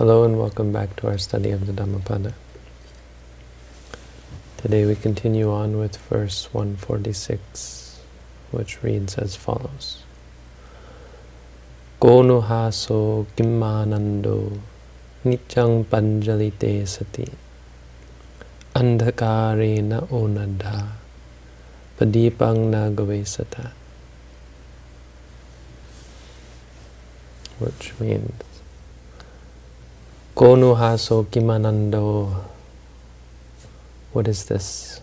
Hello and welcome back to our study of the Dhammapada. Today we continue on with verse 146, which reads as follows. Konuhaso kimmanando nityang panjalite sati andhakarena onadha padipang nagavesata which means Konu haso kimanando. What is this?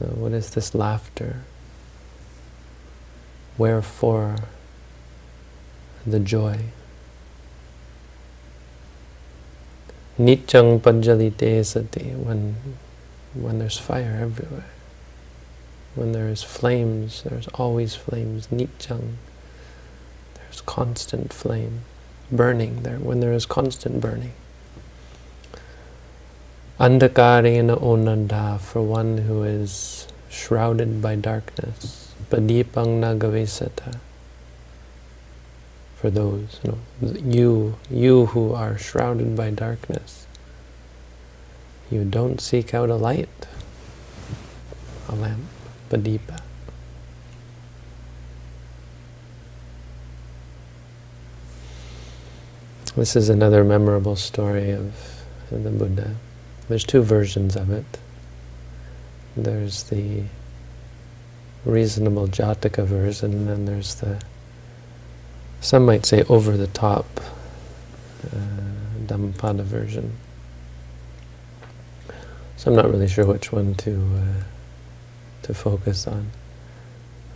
Uh, what is this laughter? Wherefore the joy? Nityang panjalite sati, when, when there's fire everywhere. When there's flames, there's always flames. Nityang, there's constant flame burning there, when there is constant burning. Andakarena onanda, for one who is shrouded by darkness. Padipang nagavesata, for those, you know, you, you who are shrouded by darkness. You don't seek out a light, a lamp, padipa. This is another memorable story of the Buddha. There's two versions of it. There's the reasonable Jataka version, and then there's the, some might say over-the-top uh, Dhammapada version. So I'm not really sure which one to uh, to focus on.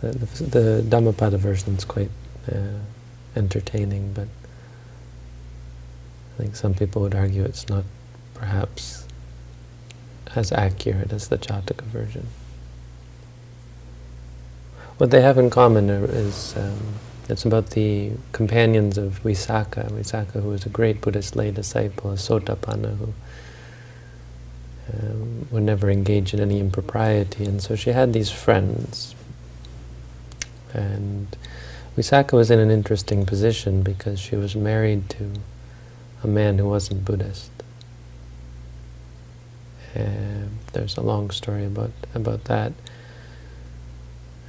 The, the, the Dhammapada version is quite uh, entertaining, but I think some people would argue it's not perhaps as accurate as the Jataka version. What they have in common is um, it's about the companions of Visakha, Visakha who was a great Buddhist lay disciple, a Sotapanna who um, would never engage in any impropriety, and so she had these friends. And Visakha was in an interesting position because she was married to a man who wasn't Buddhist. And there's a long story about about that.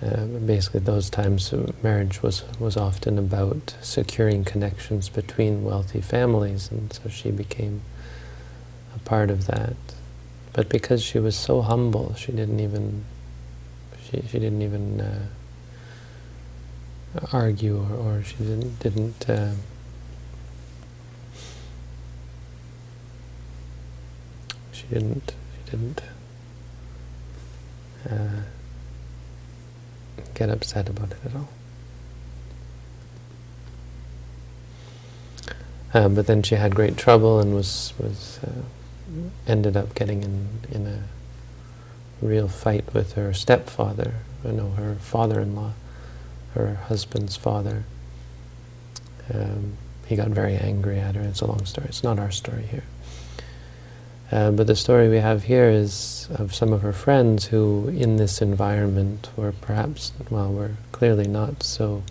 Uh, basically, those times marriage was was often about securing connections between wealthy families, and so she became a part of that. But because she was so humble, she didn't even she she didn't even uh, argue or, or she didn't didn't. Uh, she didn't she didn't uh, get upset about it at all. Uh, but then she had great trouble and was was uh, ended up getting in in a real fight with her stepfather. You know, her father-in-law, her husband's father. Um, he got very angry at her. It's a long story. It's not our story here. Uh, but the story we have here is of some of her friends who, in this environment, were perhaps, well, were clearly not so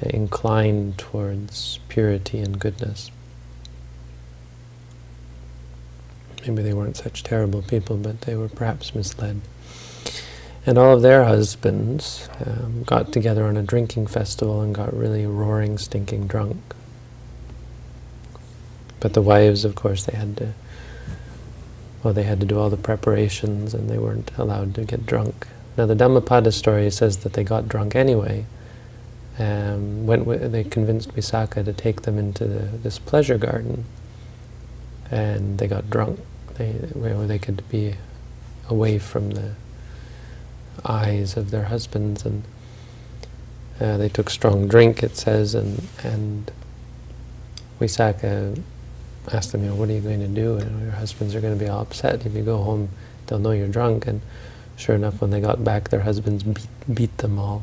inclined towards purity and goodness. Maybe they weren't such terrible people, but they were perhaps misled. And all of their husbands um, got together on a drinking festival and got really roaring, stinking drunk. But the wives, of course, they had to well, they had to do all the preparations and they weren't allowed to get drunk. Now the Dhammapada story says that they got drunk anyway. Um, went they convinced Visakha to take them into the, this pleasure garden, and they got drunk. They where they could be away from the eyes of their husbands, and uh, they took strong drink. It says, and and Visakha ask them, you know, what are you going to do? And your husbands are going to be all upset. If you go home, they'll know you're drunk. And sure enough, when they got back, their husbands beat, beat them all.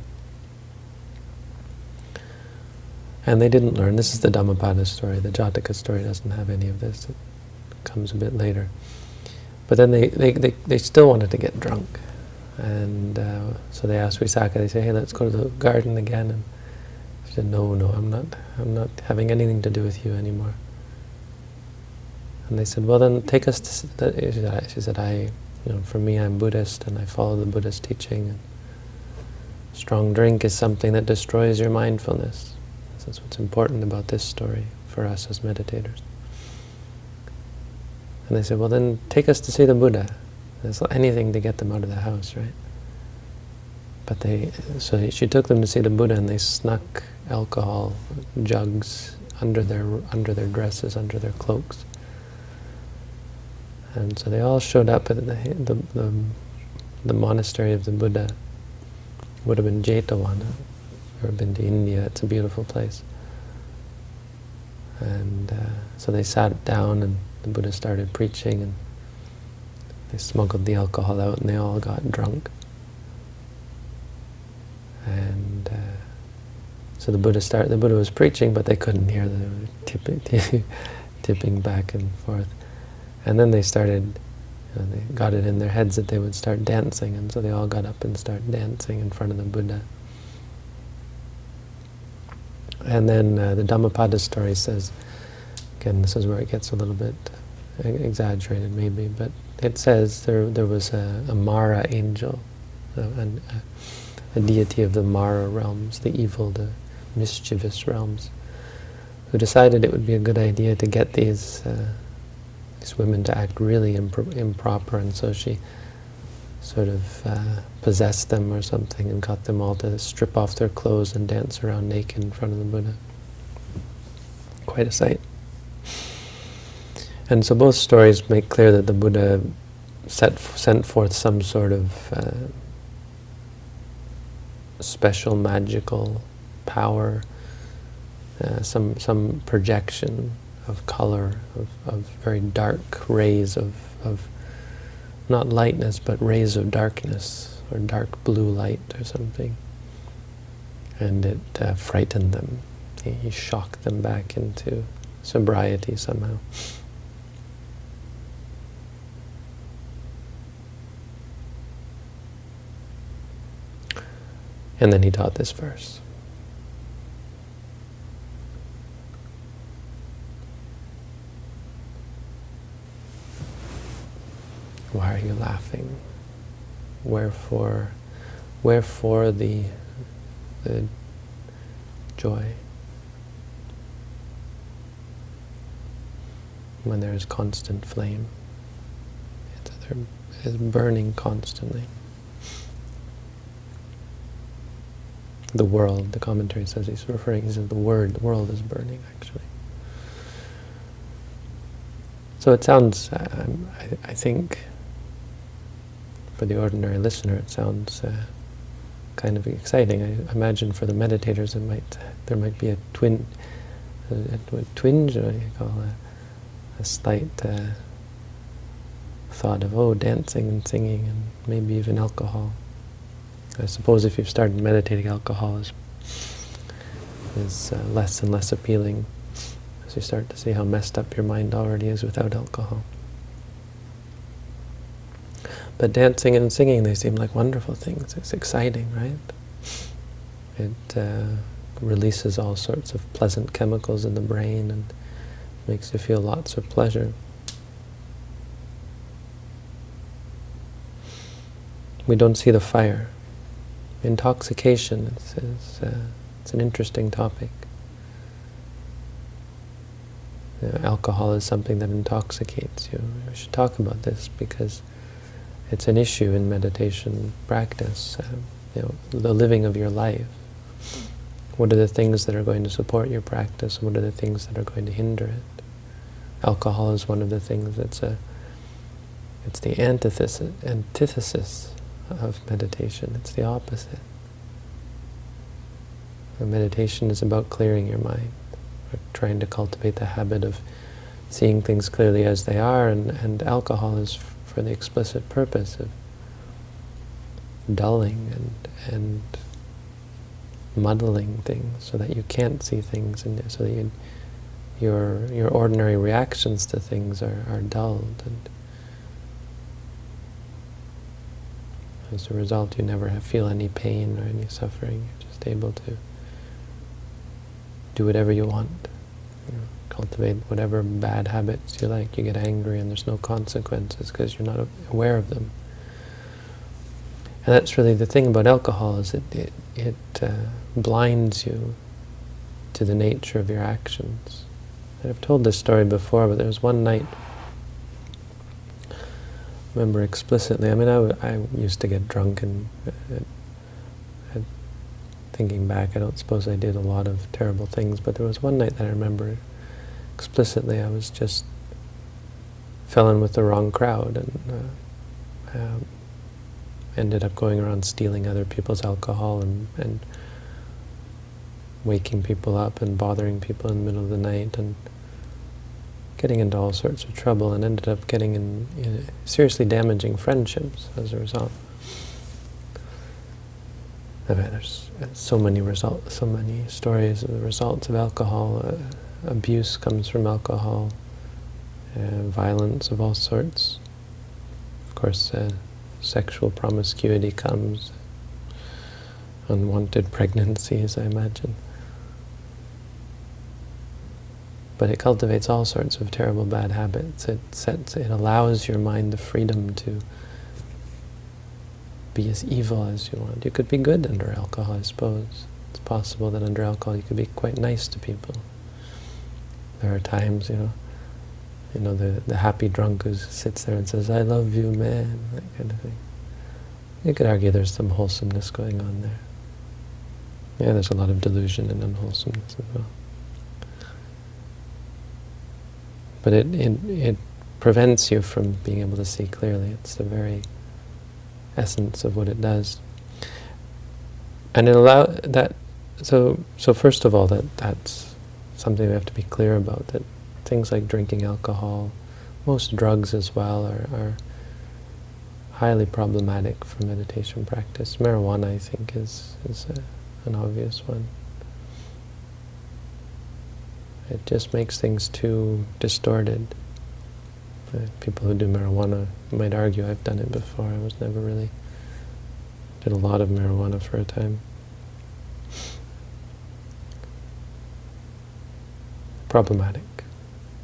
And they didn't learn. This is the Dhammapada story. The Jataka story doesn't have any of this. It comes a bit later. But then they, they, they, they still wanted to get drunk. And uh, so they asked Visakha, they say, hey, let's go to the garden again. And she said, no, no, I'm not, I'm not having anything to do with you anymore. And they said, well then take us to, she said, I, you know, for me I'm Buddhist and I follow the Buddhist teaching. And strong drink is something that destroys your mindfulness. That's what's important about this story for us as meditators. And they said, well then take us to see the Buddha. There's anything to get them out of the house, right? But they, so she took them to see the Buddha and they snuck alcohol jugs under their under their dresses, under their cloaks. And so they all showed up at the, the, the, the monastery of the Buddha. Would have been Jetavana. Ever been to India? It's a beautiful place. And uh, so they sat down and the Buddha started preaching and they smuggled the alcohol out and they all got drunk. And uh, so the Buddha started, the Buddha was preaching, but they couldn't hear the tipping, tipping back and forth. And then they started, you know, they got it in their heads that they would start dancing, and so they all got up and started dancing in front of the Buddha. And then uh, the Dhammapada story says, again, this is where it gets a little bit exaggerated maybe, but it says there there was a, a Mara angel, a, a, a, deity of the Mara realms, the evil, the mischievous realms, who decided it would be a good idea to get these uh, these women to act really impro improper, and so she sort of uh, possessed them or something and got them all to strip off their clothes and dance around naked in front of the Buddha. Quite a sight. And so both stories make clear that the Buddha set, sent forth some sort of uh, special magical power, uh, some some projection of color, of, of very dark rays of, of not lightness, but rays of darkness, or dark blue light or something. And it uh, frightened them. He, he shocked them back into sobriety somehow. And then he taught this verse. Why are you laughing? Wherefore, wherefore the, the joy? When there is constant flame, it's, it's burning constantly. the world, the commentary says he's referring, he says the word, the world is burning actually. So it sounds, um, I, I, think, for the ordinary listener, it sounds uh, kind of exciting. I imagine for the meditators, it might there might be a twin, a, a twinge, or you call a, a slight uh, thought of oh, dancing and singing, and maybe even alcohol. I suppose if you've started meditating, alcohol is, is uh, less and less appealing as you start to see how messed up your mind already is without alcohol. But dancing and singing, they seem like wonderful things. It's exciting, right? It uh, releases all sorts of pleasant chemicals in the brain and makes you feel lots of pleasure. We don't see the fire intoxication is, uh, it's an interesting topic. You know, alcohol is something that intoxicates you. We should talk about this because it's an issue in meditation practice. Uh, you know, the living of your life. What are the things that are going to support your practice? What are the things that are going to hinder it? Alcohol is one of the things that's a it's the antithesis, antithesis of meditation. It's the opposite. meditation is about clearing your mind, or trying to cultivate the habit of seeing things clearly as they are, and, and alcohol is for the explicit purpose of dulling and, and muddling things so that you can't see things, and so that you, your, your ordinary reactions to things are, are dulled. and As a result, you never have, feel any pain or any suffering. You're just able to do whatever you want. You know, cultivate whatever bad habits you like. You get angry and there's no consequences because you're not aware of them. And that's really the thing about alcohol is it, it, it uh, blinds you to the nature of your actions. I've told this story before, but there was one night, I remember explicitly, I mean, I, I used to get drunk and uh, thinking back, I don't suppose I did a lot of terrible things, but there was one night that I remember explicitly I was just fell in with the wrong crowd and uh, um, ended up going around stealing other people's alcohol and, and waking people up and bothering people in the middle of the night and getting into all sorts of trouble and ended up getting in, seriously damaging friendships as a result. I mean, there's so many results, so many stories of the results of alcohol. Uh, abuse comes from alcohol, uh, violence of all sorts. Of course, uh, sexual promiscuity comes, unwanted pregnancies, I imagine. But it cultivates all sorts of terrible bad habits. It sets, it allows your mind the freedom to be as evil as you want. You could be good under alcohol, I suppose. It's possible that under alcohol you could be quite nice to people. There are times, you know, you know, the, the happy drunk who sits there and says, I love you, man, that kind of thing. You could argue there's some wholesomeness going on there. Yeah, there's a lot of delusion and unwholesomeness as well. But it, it, it prevents you from being able to see clearly. It's the very essence of what it does. And it allow that so so first of all that that's something we have to be clear about that things like drinking alcohol, most drugs as well are, are highly problematic for meditation practice. Marijuana I think is is a, an obvious one. It just makes things too distorted. Uh, people who do marijuana might argue I've done it before. I was never really, did a lot of marijuana for a time. Problematic.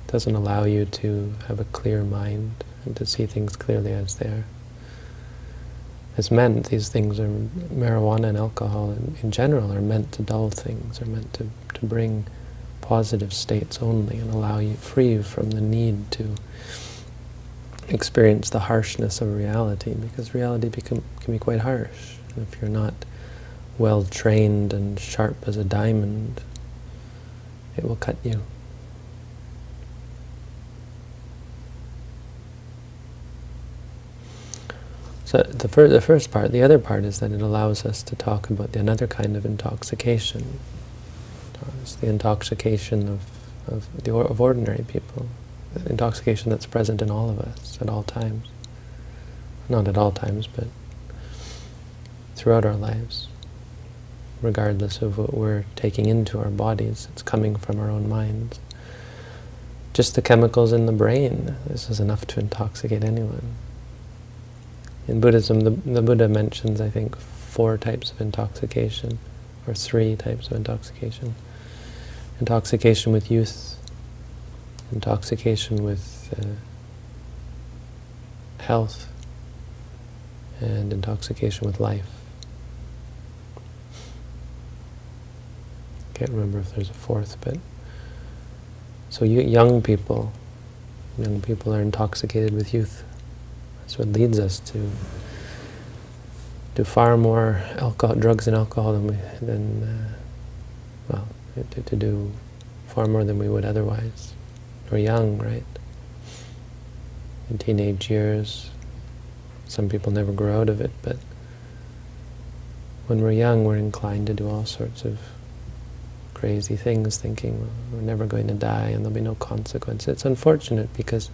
It Doesn't allow you to have a clear mind and to see things clearly as they are. As meant, these things are, marijuana and alcohol in, in general are meant to dull things, are meant to, to bring positive states only and allow you, free you from the need to experience the harshness of reality, because reality become, can be quite harsh. And if you're not well trained and sharp as a diamond, it will cut you. The, fir the first part, the other part is that it allows us to talk about the, another kind of intoxication. It's the intoxication of, of, the, of ordinary people intoxication that's present in all of us at all times. Not at all times, but throughout our lives. Regardless of what we're taking into our bodies, it's coming from our own minds. Just the chemicals in the brain, this is enough to intoxicate anyone. In Buddhism, the, the Buddha mentions, I think, four types of intoxication, or three types of intoxication. Intoxication with youth, intoxication with uh, health and intoxication with life. Can't remember if there's a fourth, but so you, young people, young people are intoxicated with youth. That's what leads us to do far more alcohol, drugs and alcohol than we, than uh, well, to, to do far more than we would otherwise or young, right? In teenage years, some people never grow out of it, but when we're young, we're inclined to do all sorts of crazy things, thinking we're never going to die and there'll be no consequence. It's unfortunate because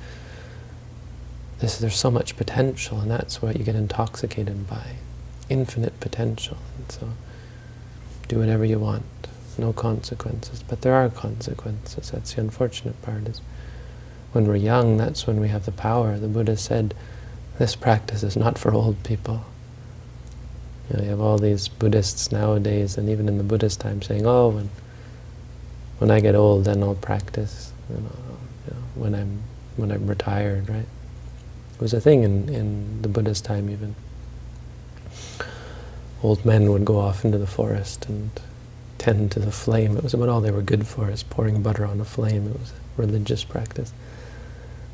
this, there's so much potential, and that's what you get intoxicated by. Infinite potential. And so do whatever you want no consequences. But there are consequences. That's the unfortunate part. Is when we're young, that's when we have the power. The Buddha said, this practice is not for old people. You, know, you have all these Buddhists nowadays, and even in the Buddhist time, saying, oh, when, when I get old, then I'll practice. you know, you know, when I'm when I'm retired, right? It was a thing in, in the Buddha's time even. Old men would go off into the forest and tend to the flame. It was about all they were good for, is pouring butter on a flame. It was a religious practice.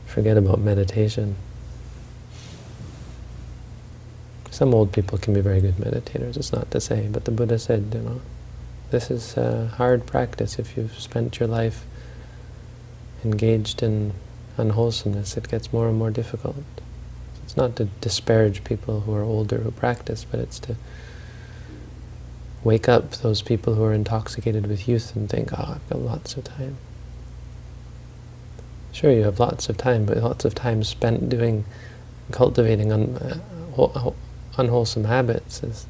Forget about meditation. Some old people can be very good meditators, it's not to say, but the Buddha said, you know, this is a hard practice if you've spent your life engaged in unwholesomeness, it gets more and more difficult. It's not to disparage people who are older who practice, but it's to wake up those people who are intoxicated with youth and think, oh, I've got lots of time. Sure, you have lots of time, but lots of time spent doing, cultivating un, uh, unwholesome habits is,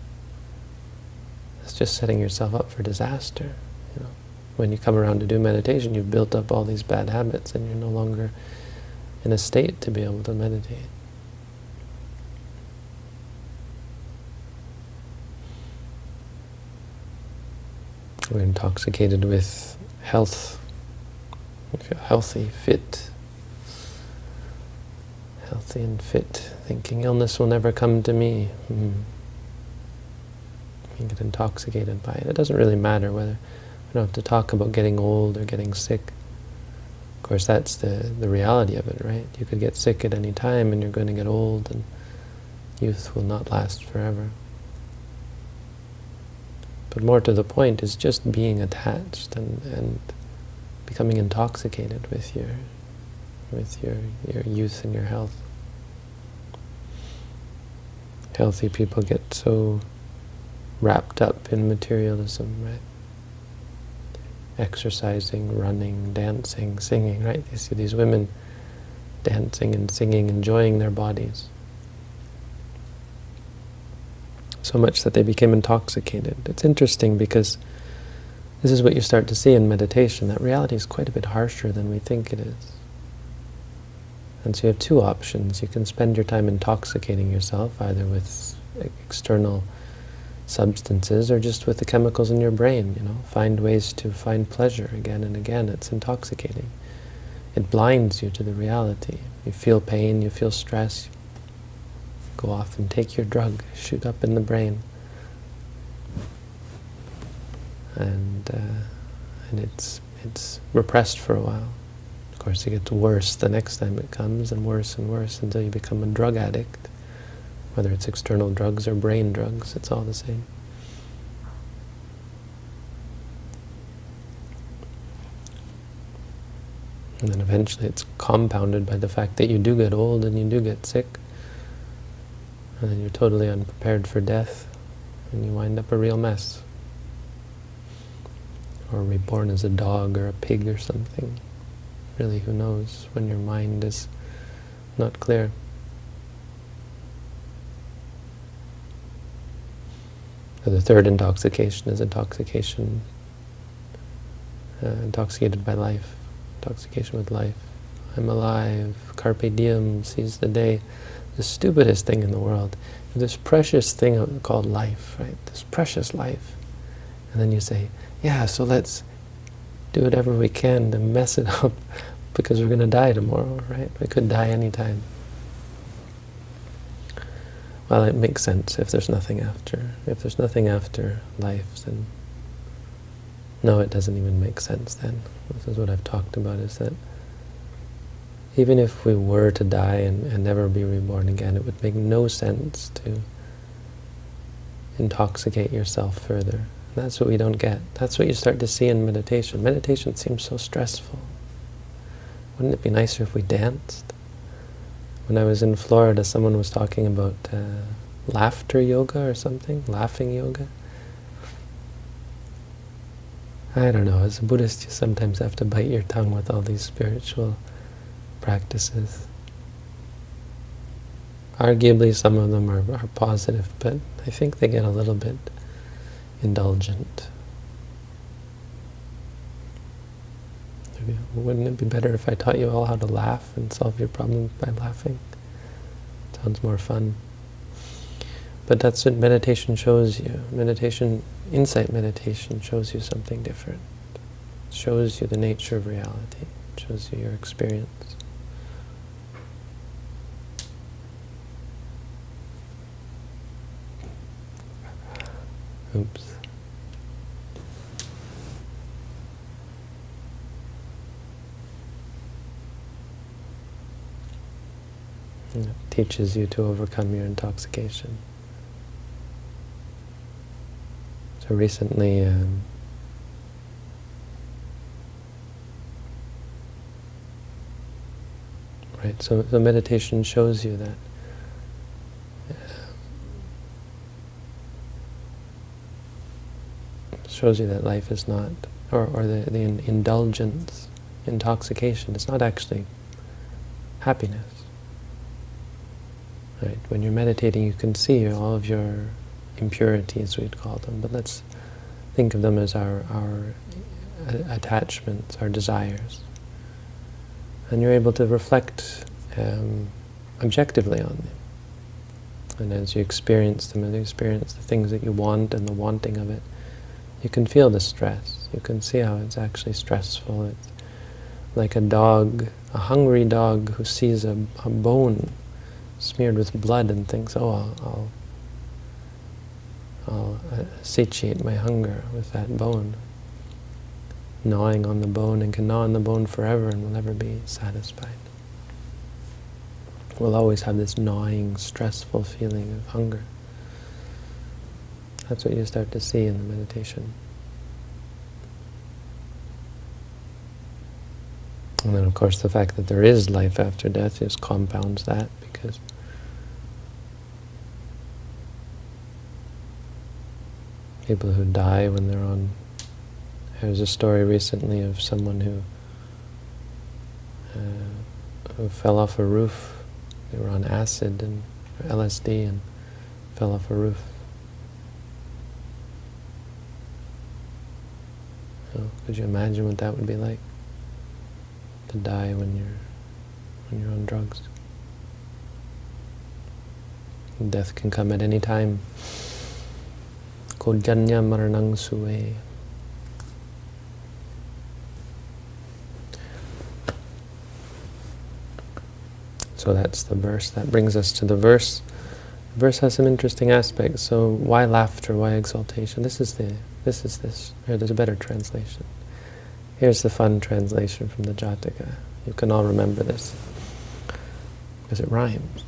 is just setting yourself up for disaster. You know, when you come around to do meditation, you've built up all these bad habits, and you're no longer in a state to be able to meditate. We're intoxicated with health. We feel healthy, fit. Healthy and fit, thinking illness will never come to me. Mm. You get intoxicated by it. It doesn't really matter whether we don't have to talk about getting old or getting sick. Of course, that's the, the reality of it, right? You could get sick at any time and you're going to get old and youth will not last forever. But more to the point is just being attached and, and becoming intoxicated with your with your, your youth and your health. Healthy people get so wrapped up in materialism, right? Exercising, running, dancing, singing, right? You see these women dancing and singing, enjoying their bodies so much that they became intoxicated. It's interesting because this is what you start to see in meditation, that reality is quite a bit harsher than we think it is. And so you have two options. You can spend your time intoxicating yourself, either with external substances or just with the chemicals in your brain, you know. Find ways to find pleasure again and again. It's intoxicating. It blinds you to the reality. You feel pain, you feel stress, go off and take your drug, shoot up in the brain. And, uh, and it's, it's repressed for a while. Of course, it gets worse the next time it comes, and worse and worse until you become a drug addict. Whether it's external drugs or brain drugs, it's all the same. And then eventually it's compounded by the fact that you do get old and you do get sick and then you're totally unprepared for death, and you wind up a real mess. Or reborn as a dog or a pig or something. Really, who knows, when your mind is not clear. The third intoxication is intoxication, uh, intoxicated by life, intoxication with life. I'm alive, carpe diem, seize the day the stupidest thing in the world. This precious thing called life, right? This precious life. And then you say, yeah, so let's do whatever we can to mess it up because we're going to die tomorrow, right? We could die anytime. Well, it makes sense if there's nothing after. If there's nothing after life, then no, it doesn't even make sense then. This is what I've talked about, is that even if we were to die and, and never be reborn again, it would make no sense to intoxicate yourself further. That's what we don't get. That's what you start to see in meditation. Meditation seems so stressful. Wouldn't it be nicer if we danced? When I was in Florida, someone was talking about uh, laughter yoga or something, laughing yoga. I don't know, as a Buddhist you sometimes have to bite your tongue with all these spiritual practices. Arguably some of them are, are positive, but I think they get a little bit indulgent. Wouldn't it be better if I taught you all how to laugh and solve your problems by laughing? Sounds more fun. But that's what meditation shows you. Meditation, insight meditation shows you something different. It shows you the nature of reality. It shows you your experience. Oops. It teaches you to overcome your intoxication. So recently, um, right, so the meditation shows you that shows you that life is not, or, or the, the indulgence, intoxication, it's not actually happiness. Right? When you're meditating, you can see all of your impurities, we'd call them, but let's think of them as our, our attachments, our desires. And you're able to reflect um, objectively on them. And as you experience them, as you experience the things that you want and the wanting of it, you can feel the stress. You can see how it's actually stressful. It's like a dog, a hungry dog who sees a, a bone smeared with blood and thinks, oh, I'll, I'll, I'll satiate my hunger with that bone. Gnawing on the bone and can gnaw on the bone forever and will never be satisfied. We'll always have this gnawing, stressful feeling of hunger. That's what you start to see in the meditation. And then, of course, the fact that there is life after death just compounds that, because people who die when they're on... There was a story recently of someone who, uh, who fell off a roof. They were on acid and LSD and fell off a roof. So could you imagine what that would be like? To die when you're when you're on drugs. Death can come at any time. Kojanya maranang suwe. So that's the verse. That brings us to the verse. The verse has some interesting aspects. So why laughter? Why exaltation? This is the this is this. Here, there's a better translation. Here's the fun translation from the Jataka. You can all remember this, because it rhymes.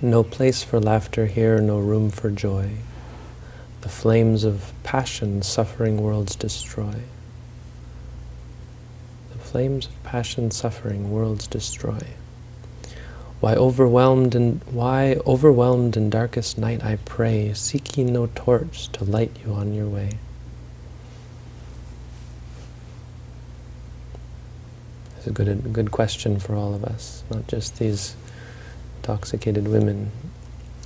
No place for laughter here, no room for joy. The flames of passion suffering worlds destroy. The flames of passion suffering worlds destroy. Why overwhelmed in why overwhelmed in darkest night I pray, seeking no torch to light you on your way. It's a good, a good question for all of us, not just these intoxicated women,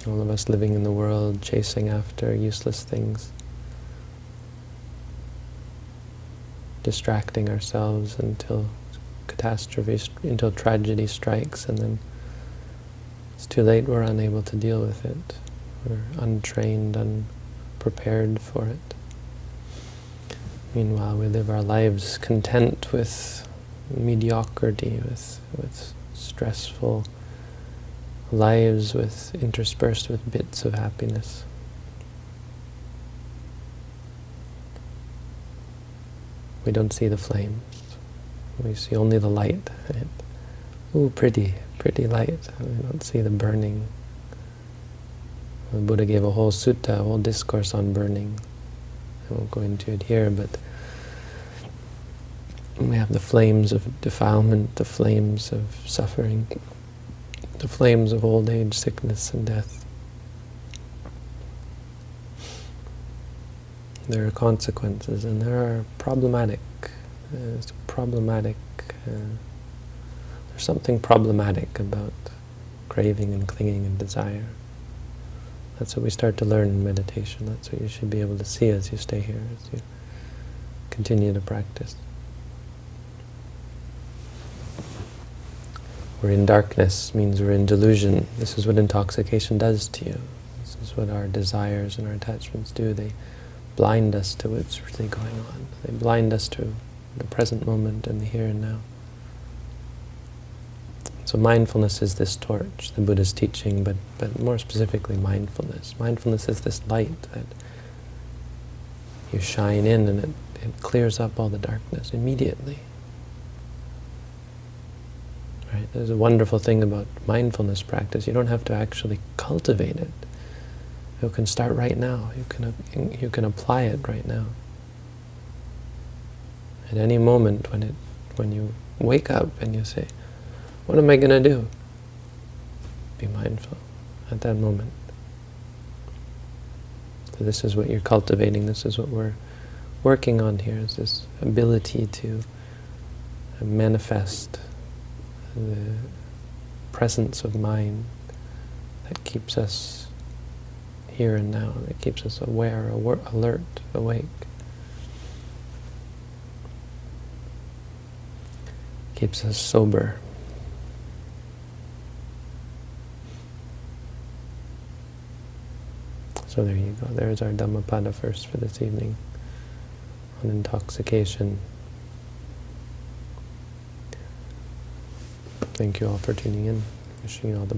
all of us living in the world, chasing after useless things, distracting ourselves until catastrophe, until tragedy strikes, and then it's too late, we're unable to deal with it. We're untrained, unprepared for it. Meanwhile, we live our lives content with mediocrity, with, with stressful lives with interspersed with bits of happiness. We don't see the flames. We see only the light. Right? Ooh, pretty pretty light. We don't see the burning. The Buddha gave a whole sutta, a whole discourse on burning. I won't go into it here, but we have the flames of defilement, the flames of suffering, the flames of old age, sickness, and death. There are consequences, and there are problematic, uh, problematic uh, there's something problematic about craving and clinging and desire. That's what we start to learn in meditation. That's what you should be able to see as you stay here, as you continue to practice. We're in darkness means we're in delusion. This is what intoxication does to you. This is what our desires and our attachments do. They blind us to what's really going on. They blind us to the present moment and the here and now. So mindfulness is this torch, the Buddha's teaching, but, but more specifically mindfulness. Mindfulness is this light that you shine in and it, it clears up all the darkness immediately. Right? There's a wonderful thing about mindfulness practice. You don't have to actually cultivate it. You can start right now. You can, you can apply it right now. At any moment when, it, when you wake up and you say, what am I going to do? Be mindful at that moment. So this is what you're cultivating, this is what we're working on here, is this ability to manifest the presence of mind that keeps us here and now, that keeps us aware, alert, awake. Keeps us sober. So there you go. There's our Dhammapada first for this evening on intoxication. Thank you all for tuning in. Wishing you all the